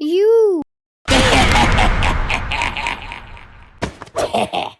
You!